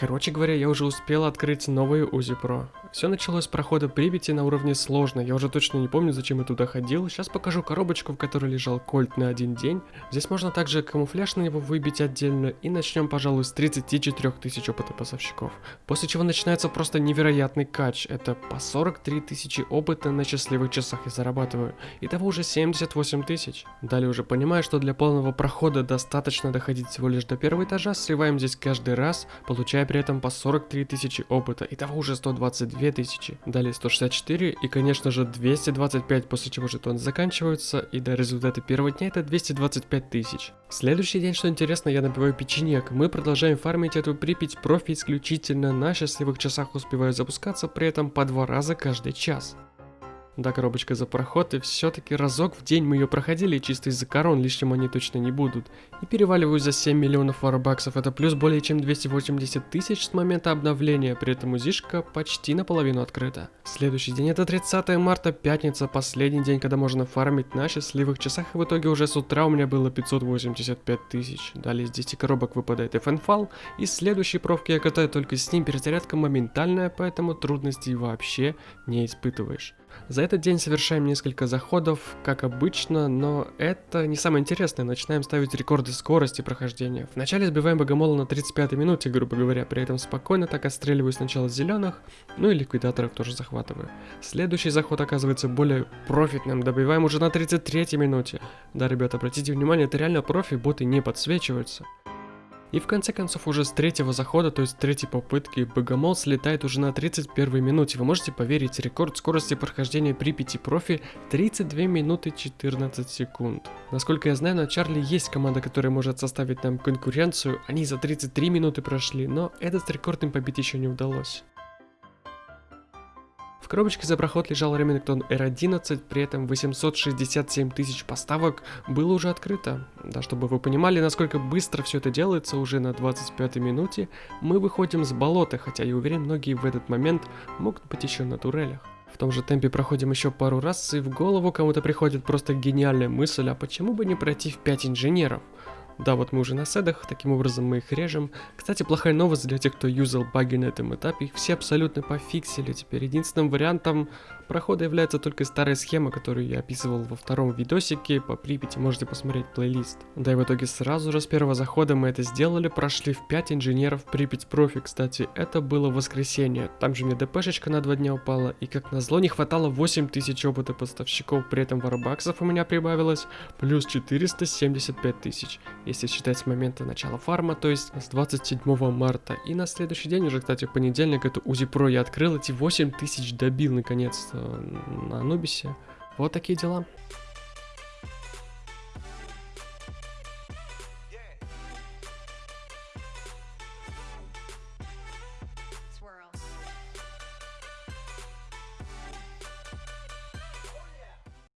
Короче говоря, я уже успел открыть новые УЗИ Pro. Все началось с прохода Припяти на уровне сложно, я уже точно не помню, зачем я туда ходил. Сейчас покажу коробочку, в которой лежал кольт на один день. Здесь можно также камуфляж на него выбить отдельно. И начнем, пожалуй, с 34 тысяч опыта поставщиков. После чего начинается просто невероятный кач. Это по 43 тысячи опыта на счастливых часах я зарабатываю. Итого уже 78 тысяч. Далее уже понимаю, что для полного прохода достаточно доходить всего лишь до первого этажа. Сливаем здесь каждый раз, получая при этом по 43 тысячи опыта. Итого уже 122 тысячи. Далее 164 и, конечно же, 225, после чего жетоны заканчиваются. И до результата первого дня это 225 тысяч. Следующий день, что интересно, я набиваю печенек. Мы продолжаем фармить эту Припять профи исключительно на счастливых часах успеваю запускаться, при этом по два раза каждый час. Да, коробочка за проход, и все-таки разок в день мы ее проходили, чисто из-за корон, лишним они точно не будут. И переваливаю за 7 миллионов варбаксов, это плюс более чем 280 тысяч с момента обновления, при этом узишка почти наполовину открыта. Следующий день это 30 марта, пятница, последний день, когда можно фармить на счастливых часах, и в итоге уже с утра у меня было 585 тысяч. Далее из 10 коробок выпадает FN и следующий профки я катаю только с ним, перезарядка моментальная, поэтому трудностей вообще не испытываешь. За этот день совершаем несколько заходов, как обычно, но это не самое интересное, начинаем ставить рекорды скорости прохождения. Вначале сбиваем богомола на 35 минуте, грубо говоря, при этом спокойно так отстреливаю сначала зеленых, ну и ликвидаторов тоже захватываю. Следующий заход оказывается более профитным, добиваем уже на 33 минуте. Да, ребята, обратите внимание, это реально профи, боты не подсвечиваются. И в конце концов уже с третьего захода, то есть третьей попытки, Богомол слетает уже на 31 минуте. Вы можете поверить, рекорд скорости прохождения Припяти профи 32 минуты 14 секунд. Насколько я знаю, на Чарли есть команда, которая может составить нам конкуренцию. Они за 33 минуты прошли, но этот рекорд им побить еще не удалось коробочке за проход лежал Remington R11, при этом 867 тысяч поставок было уже открыто. Да, чтобы вы понимали, насколько быстро все это делается, уже на 25 минуте мы выходим с болота, хотя я уверен, многие в этот момент могут быть еще на турелях. В том же темпе проходим еще пару раз, и в голову кому-то приходит просто гениальная мысль, а почему бы не пройти в 5 инженеров? Да, вот мы уже на седах, таким образом мы их режем. Кстати, плохая новость для тех, кто юзал баги на этом этапе, их все абсолютно пофиксили. Теперь. Единственным вариантом прохода является только старая схема, которую я описывал во втором видосике по Припяти, можете посмотреть плейлист. Да и в итоге сразу же с первого захода мы это сделали, прошли в 5 инженеров Припять профи, кстати, это было воскресенье, там же мне ДПшечка на 2 дня упала, и как назло не хватало 8000 опыта поставщиков, при этом варбаксов у меня прибавилось плюс 475 тысяч, если считать с момента начала фарма, то есть с 27 марта, и на следующий день уже, кстати, в понедельник эту УЗИ Про я открыл, эти 8000 добил наконец-то на Анубисе. Вот такие дела.